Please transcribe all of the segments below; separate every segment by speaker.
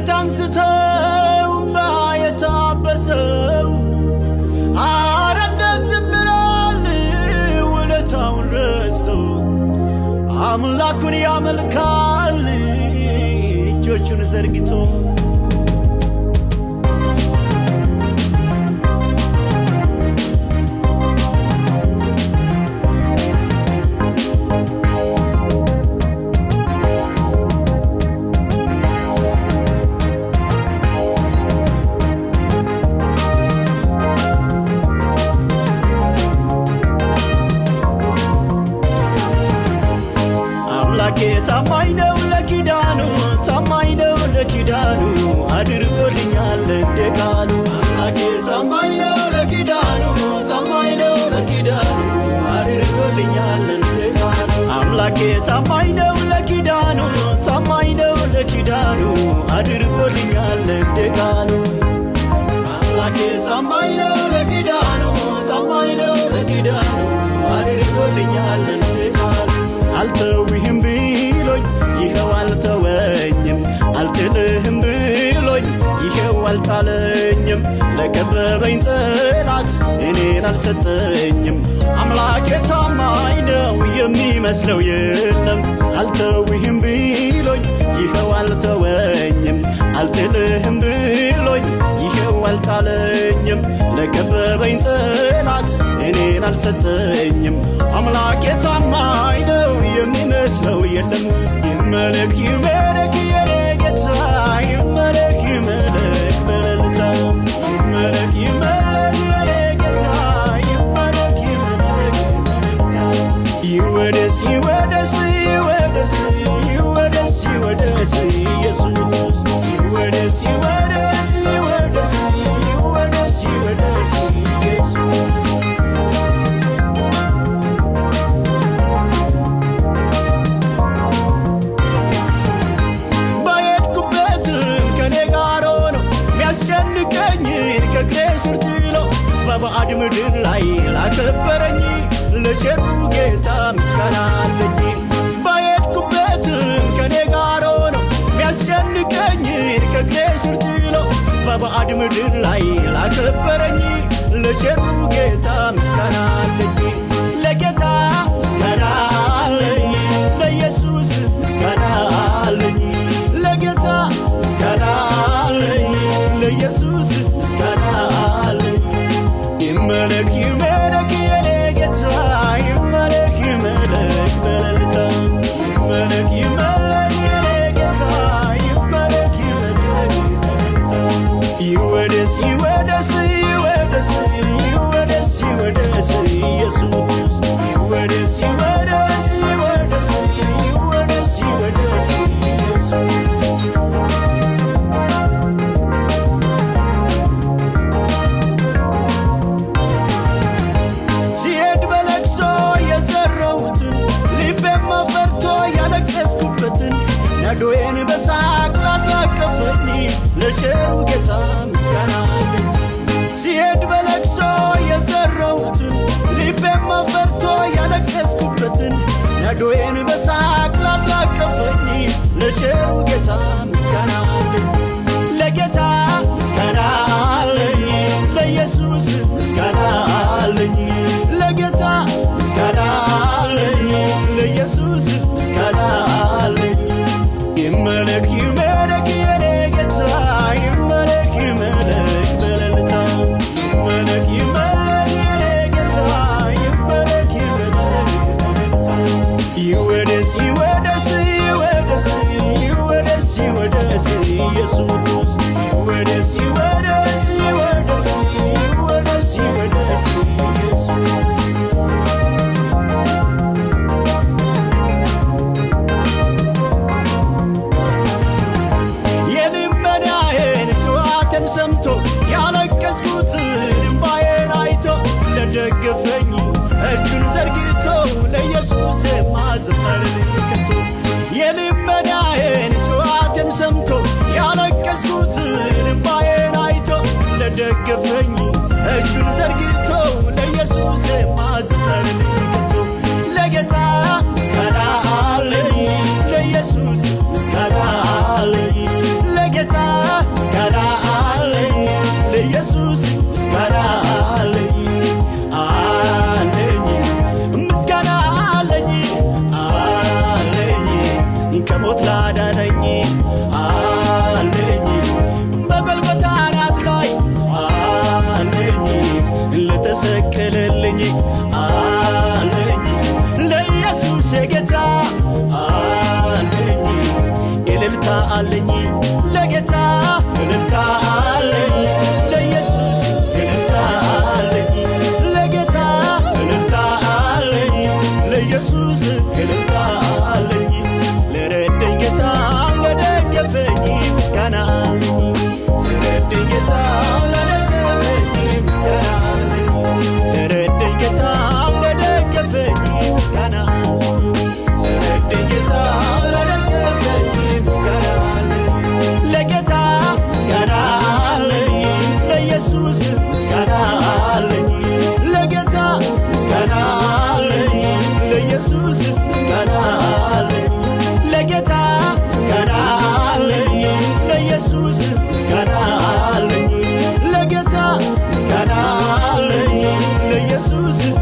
Speaker 1: አንገት አንስተው እምባ የታበሰው አረ እንደዚህ ምናል ውለታውን ረስተው አምላኩን ያመልካል እጆቹን ዘርግቶ ለኪዳኑ አድርጎልኛል እንደ ቃሉ አምላኬ ታማኝ ነው ለኪዳኑ ታማኝ ነው ለኪዳኑ አድርጎልኛል እንደ ቃሉ አምላኬ ታማኝ ነው ለኪዳኑ ታማኝ ነው ለኪዳኑ አድርጎልኛል እንደ ቃሉ አምላኬ ታማኝ ነው ለኪዳኑ ታማኝ ነው ለኪዳኑ አድርጎልኛል እንደ ቃሉ አልተውህም ብሎኝ ይኸው አልተወኝም አልጥልህም ብሎኝ ይኸው አልጣለኝም። ለከበበኝ ጠላት እኔን አልሰጠኝም። አምላኬ ታማኝ ነው የሚመስለው የለም። አልተውህም ብሎኝ ይኸው አልተወኝም። አልጥልህም ብሎኝ ይኸው አልጣለኝም። ለከበበኝ ጠላት እኔን አልሰጠኝም። አምላኬ ታማኝ ነው የሚመስለው የለም። ይመለክ ይመለክ በባዕድ ምድር ላይ ላከበረኝ ለቸሩ ጌታ ምስጋና አለኝ። ባየድኩበትም ከኔ ጋር ሆኖ ሚያስጨንቀኝን ከእግሬ ስር በባዕድ ምድር ላይ ላከበረኝ ለቸሩ ጌታ ምስጋና ነዶዬን በሳቅ ላሳቀፈኝ ለቸሩ ጌታ ምስጋና ሲሄድ በለቅሶ የዘረውትን ልቤም ፈርቶ ያለቀስኩበትን ነዶዬን በሳቅ ላሳቀፈኝ ለቸሩ ጌታ que vem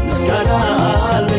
Speaker 1: ምስጋና አለኝ